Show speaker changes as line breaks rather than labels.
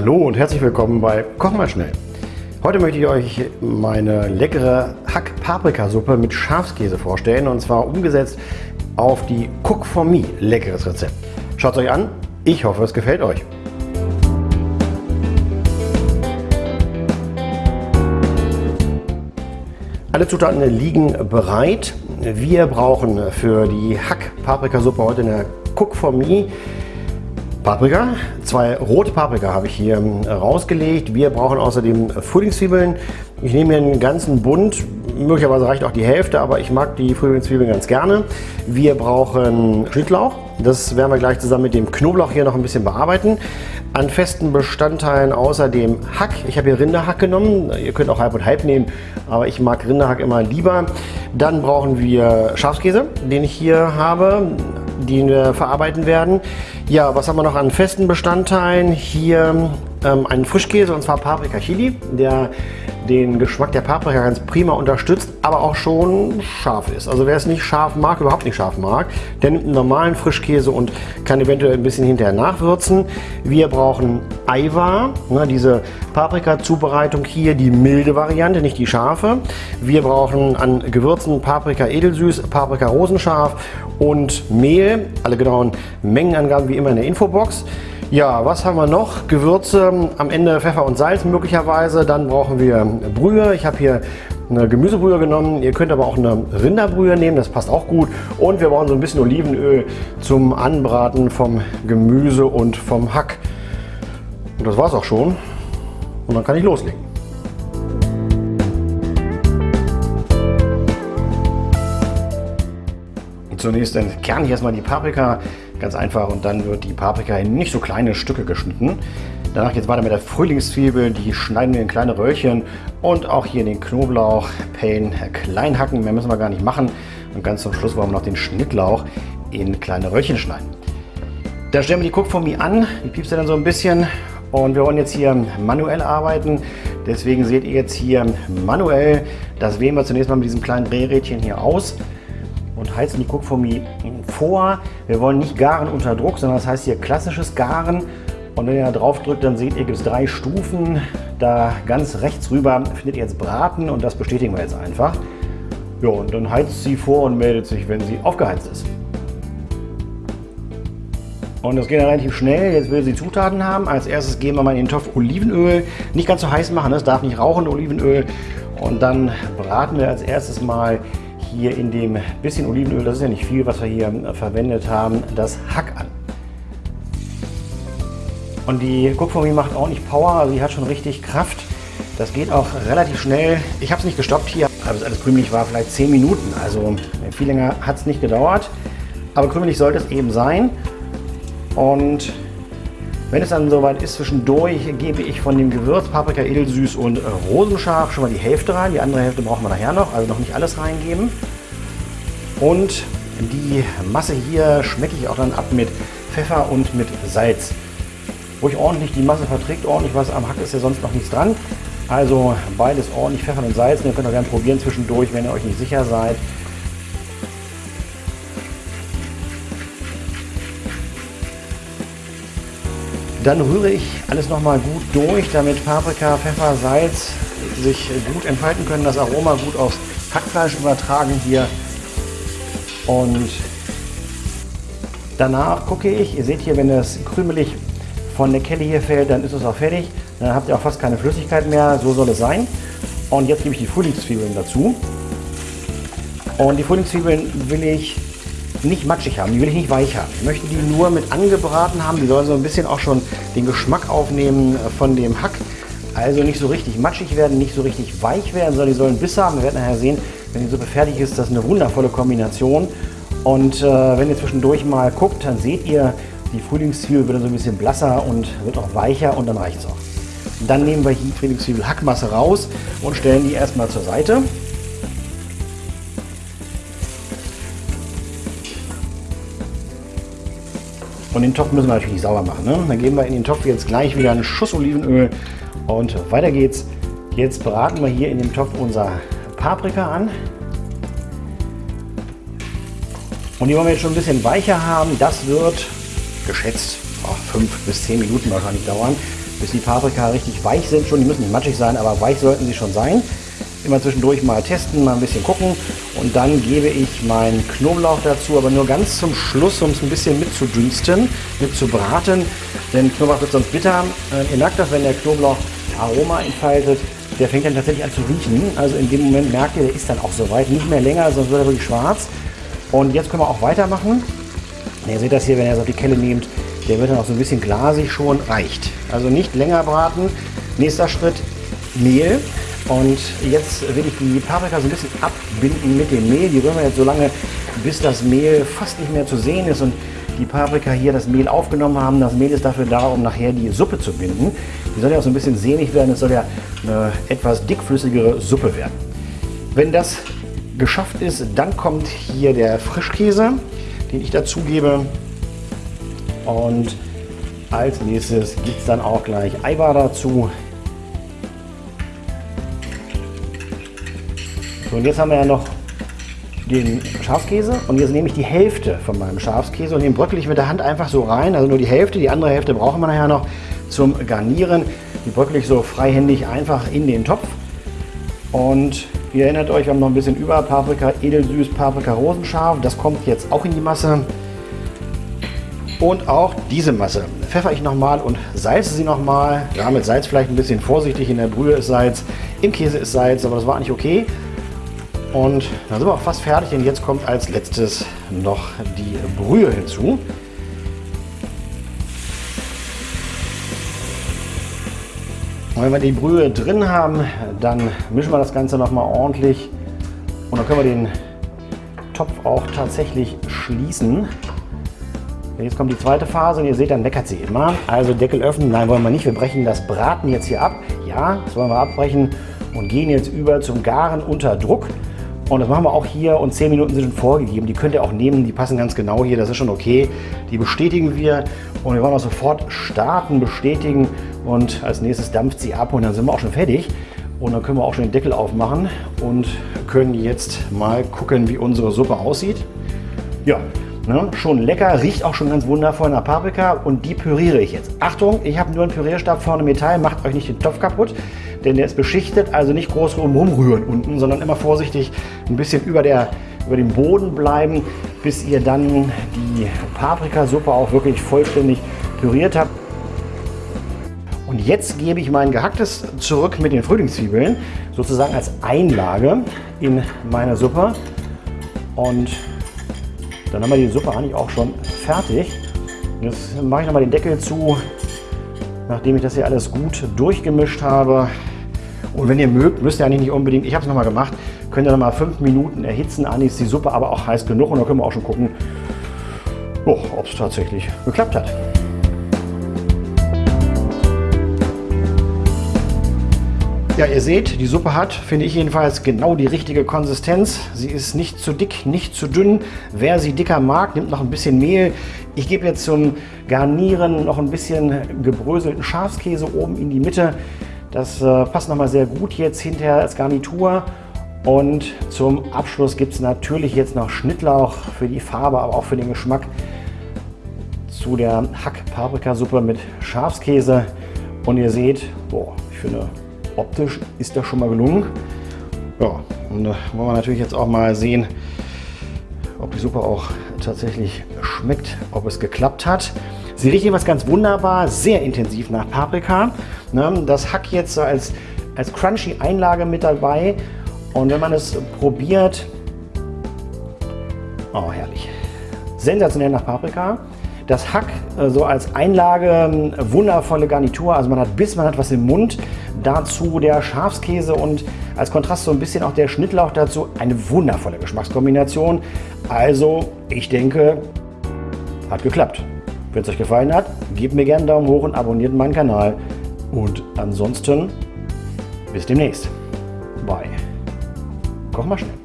Hallo und herzlich willkommen bei Koch mal schnell. Heute möchte ich euch meine leckere Hack-Paprikasuppe mit Schafskäse vorstellen und zwar umgesetzt auf die Cook for Me leckeres Rezept. Schaut es euch an, ich hoffe es gefällt euch. Alle Zutaten liegen bereit. Wir brauchen für die Hack-Paprikasuppe heute eine Cook for Me Paprika. Zwei rote Paprika habe ich hier ähm, rausgelegt. Wir brauchen außerdem Frühlingszwiebeln. Ich nehme hier einen ganzen Bund. Möglicherweise reicht auch die Hälfte, aber ich mag die Frühlingszwiebeln ganz gerne. Wir brauchen Schnittlauch. Das werden wir gleich zusammen mit dem Knoblauch hier noch ein bisschen bearbeiten. An festen Bestandteilen außerdem Hack. Ich habe hier Rinderhack genommen. Ihr könnt auch halb und halb nehmen, aber ich mag Rinderhack immer lieber. Dann brauchen wir Schafskäse, den ich hier habe den wir verarbeiten werden. Ja, was haben wir noch an festen Bestandteilen? Hier ähm, einen Frischkäse und zwar Paprika Chili, der den Geschmack der Paprika ganz prima unterstützt, aber auch schon scharf ist. Also wer es nicht scharf mag, überhaupt nicht scharf mag, der nimmt einen normalen Frischkäse und kann eventuell ein bisschen hinterher nachwürzen. Wir brauchen Aiwa, ne, diese Paprika-Zubereitung hier, die milde Variante, nicht die scharfe. Wir brauchen an Gewürzen Paprika edelsüß, Paprika rosenscharf und Mehl. Alle genauen Mengenangaben wie immer in der Infobox. Ja, was haben wir noch? Gewürze, am Ende Pfeffer und Salz möglicherweise. Dann brauchen wir Brühe. Ich habe hier eine Gemüsebrühe genommen. Ihr könnt aber auch eine Rinderbrühe nehmen, das passt auch gut. Und wir brauchen so ein bisschen Olivenöl zum Anbraten vom Gemüse und vom Hack. Und das war es auch schon. Und dann kann ich loslegen. Zunächst entkerne ich erstmal die Paprika Ganz einfach und dann wird die Paprika in nicht so kleine Stücke geschnitten. Danach geht es weiter mit der Frühlingszwiebel, die schneiden wir in kleine Röllchen und auch hier den Knoblauch, Pain klein hacken, mehr müssen wir gar nicht machen. Und ganz zum Schluss wollen wir noch den Schnittlauch in kleine Röllchen schneiden. Da stellen wir die Cook for Me an, die piepst dann so ein bisschen und wir wollen jetzt hier manuell arbeiten. Deswegen seht ihr jetzt hier manuell, das wählen wir zunächst mal mit diesem kleinen Drehrädchen hier aus und heizen die Cookformie vor. Wir wollen nicht garen unter Druck, sondern das heißt hier klassisches Garen. Und wenn ihr da drauf drückt, dann seht ihr, gibt es drei Stufen. Da ganz rechts rüber findet ihr jetzt Braten und das bestätigen wir jetzt einfach. Ja, und dann heizt sie vor und meldet sich, wenn sie aufgeheizt ist. Und das geht dann relativ schnell. Jetzt will sie Zutaten haben. Als erstes geben wir mal in den Topf Olivenöl. Nicht ganz so heiß machen, es darf nicht rauchen, Olivenöl. Und dann braten wir als erstes mal hier in dem bisschen Olivenöl, das ist ja nicht viel, was wir hier verwendet haben, das Hack an. Und die Cookformie macht ordentlich Power, also die hat schon richtig Kraft. Das geht auch relativ schnell. Ich habe es nicht gestoppt hier, aber es alles krümelig war, vielleicht 10 Minuten. Also viel länger hat es nicht gedauert. Aber krümelig sollte es eben sein. Und wenn es dann soweit ist, zwischendurch gebe ich von dem Gewürz Paprika edelsüß und rosenscharf schon mal die Hälfte rein. Die andere Hälfte brauchen wir nachher noch, also noch nicht alles reingeben. Und die Masse hier schmecke ich auch dann ab mit Pfeffer und mit Salz. Ruhig ordentlich die Masse verträgt, ordentlich was am Hack ist ja sonst noch nichts dran. Also beides ordentlich Pfeffer und Salz. Ihr könnt auch gerne probieren zwischendurch, wenn ihr euch nicht sicher seid. Dann rühre ich alles nochmal gut durch, damit Paprika, Pfeffer, Salz sich gut entfalten können, das Aroma gut aufs Hackfleisch übertragen hier. Und danach gucke ich, ihr seht hier, wenn das krümelig von der Kelle hier fällt, dann ist es auch fertig. Dann habt ihr auch fast keine Flüssigkeit mehr, so soll es sein. Und jetzt gebe ich die Frühlingszwiebeln dazu. Und die Frühlingszwiebeln will ich nicht matschig haben, die will ich nicht weich haben. Ich möchte die nur mit angebraten haben. Die sollen so ein bisschen auch schon den Geschmack aufnehmen von dem Hack. Also nicht so richtig matschig werden, nicht so richtig weich werden, sondern die sollen Biss haben. Wir werden nachher sehen, wenn die Suppe fertig ist, das ist eine wundervolle Kombination. Und äh, wenn ihr zwischendurch mal guckt, dann seht ihr, die Frühlingszwiebel wird dann so ein bisschen blasser und wird auch weicher und dann reicht es auch. Dann nehmen wir die Frühlingszwiebel Hackmasse raus und stellen die erstmal zur Seite. Und den Topf müssen wir natürlich sauber machen. Ne? Dann geben wir in den Topf jetzt gleich wieder einen Schuss Olivenöl und weiter geht's. Jetzt braten wir hier in dem Topf unser Paprika an. Und die wollen wir jetzt schon ein bisschen weicher haben. Das wird geschätzt oh, 5 bis 10 Minuten wahrscheinlich dauern. bis die Paprika richtig weich sind. Schon, die müssen nicht matschig sein, aber weich sollten sie schon sein. Immer zwischendurch mal testen, mal ein bisschen gucken. Und dann gebe ich meinen Knoblauch dazu, aber nur ganz zum Schluss, um es ein bisschen mitzudünsten, mitzubraten. Denn Knoblauch wird sonst bitter. Äh, ihr merkt das, wenn der Knoblauch Aroma entfaltet, der fängt dann tatsächlich an zu riechen. Also in dem Moment merkt ihr, der ist dann auch soweit. Nicht mehr länger, sonst wird er wirklich schwarz. Und jetzt können wir auch weitermachen. Ihr seht das hier, wenn ihr es auf die Kelle nehmt, der wird dann auch so ein bisschen glasig schon, reicht. Also nicht länger braten. Nächster Schritt, Mehl. Und jetzt will ich die Paprika so ein bisschen abbinden mit dem Mehl. Die rühren wir jetzt so lange, bis das Mehl fast nicht mehr zu sehen ist und die Paprika hier das Mehl aufgenommen haben. Das Mehl ist dafür da, um nachher die Suppe zu binden. Die soll ja auch so ein bisschen sehnig werden. Es soll ja eine etwas dickflüssigere Suppe werden. Wenn das geschafft ist, dann kommt hier der Frischkäse, den ich dazugebe. Und als nächstes gibt es dann auch gleich Eiweiß dazu. So, und jetzt haben wir ja noch den Schafskäse und jetzt nehme ich die Hälfte von meinem Schafskäse und den bröckel ich mit der Hand einfach so rein, also nur die Hälfte, die andere Hälfte brauchen wir nachher noch zum Garnieren. Die bröckel ich so freihändig einfach in den Topf und ihr erinnert euch, wir haben noch ein bisschen über Paprika, edelsüß, Paprika rosenscharf, das kommt jetzt auch in die Masse. Und auch diese Masse pfeffer ich nochmal und salze sie nochmal. Ja, mit Salz vielleicht ein bisschen vorsichtig. In der Brühe ist Salz, im Käse ist Salz, aber das war eigentlich okay. Und dann sind wir auch fast fertig und jetzt kommt als letztes noch die Brühe hinzu. Und wenn wir die Brühe drin haben, dann mischen wir das Ganze noch mal ordentlich und dann können wir den Topf auch tatsächlich schließen. Jetzt kommt die zweite Phase und ihr seht, dann leckert sie immer. Also Deckel öffnen, nein wollen wir nicht, wir brechen das Braten jetzt hier ab. Ja, das wollen wir abbrechen und gehen jetzt über zum Garen unter Druck. Und das machen wir auch hier. Und 10 Minuten sind schon vorgegeben. Die könnt ihr auch nehmen, die passen ganz genau hier, das ist schon okay. Die bestätigen wir. Und wir wollen auch sofort starten, bestätigen. Und als nächstes dampft sie ab. Und dann sind wir auch schon fertig. Und dann können wir auch schon den Deckel aufmachen und können jetzt mal gucken, wie unsere Suppe aussieht. Ja, ne, schon lecker, riecht auch schon ganz wundervoll nach Paprika. Und die püriere ich jetzt. Achtung, ich habe nur einen Pürierstab vorne Metall, macht euch nicht den Topf kaputt denn der ist beschichtet, also nicht groß rumrühren unten, sondern immer vorsichtig ein bisschen über, der, über dem Boden bleiben, bis ihr dann die Paprikasuppe auch wirklich vollständig püriert habt. Und jetzt gebe ich mein gehacktes zurück mit den Frühlingszwiebeln, sozusagen als Einlage in meine Suppe. Und dann haben wir die Suppe eigentlich auch schon fertig. Jetzt mache ich nochmal den Deckel zu, nachdem ich das hier alles gut durchgemischt habe. Und wenn ihr mögt, müsst ihr eigentlich nicht unbedingt, ich habe es nochmal gemacht, könnt ihr nochmal fünf Minuten erhitzen. Eigentlich ist die Suppe aber auch heiß genug und dann können wir auch schon gucken, oh, ob es tatsächlich geklappt hat. Ja, ihr seht, die Suppe hat, finde ich jedenfalls, genau die richtige Konsistenz. Sie ist nicht zu dick, nicht zu dünn. Wer sie dicker mag, nimmt noch ein bisschen Mehl. Ich gebe jetzt zum Garnieren noch ein bisschen gebröselten Schafskäse oben in die Mitte. Das äh, passt nochmal sehr gut jetzt hinterher als Garnitur. Und zum Abschluss gibt es natürlich jetzt noch Schnittlauch für die Farbe, aber auch für den Geschmack zu der Hack-Paprikasuppe mit Schafskäse. Und ihr seht, boah, ich finde, optisch ist das schon mal gelungen. Ja, und da wollen wir natürlich jetzt auch mal sehen, ob die Suppe auch tatsächlich schmeckt, ob es geklappt hat. Sie riecht jeweils ganz wunderbar, sehr intensiv nach Paprika. Ne, das Hack jetzt so als, als crunchy Einlage mit dabei. Und wenn man es probiert, oh herrlich, sensationell nach Paprika. Das Hack äh, so als Einlage, ähm, wundervolle Garnitur, also man hat Biss, man hat was im Mund. Dazu der Schafskäse und als Kontrast so ein bisschen auch der Schnittlauch dazu. Eine wundervolle Geschmackskombination. Also ich denke, hat geklappt. Wenn es euch gefallen hat, gebt mir gerne einen Daumen hoch und abonniert meinen Kanal. Und ansonsten bis demnächst bei Koch mal schnell.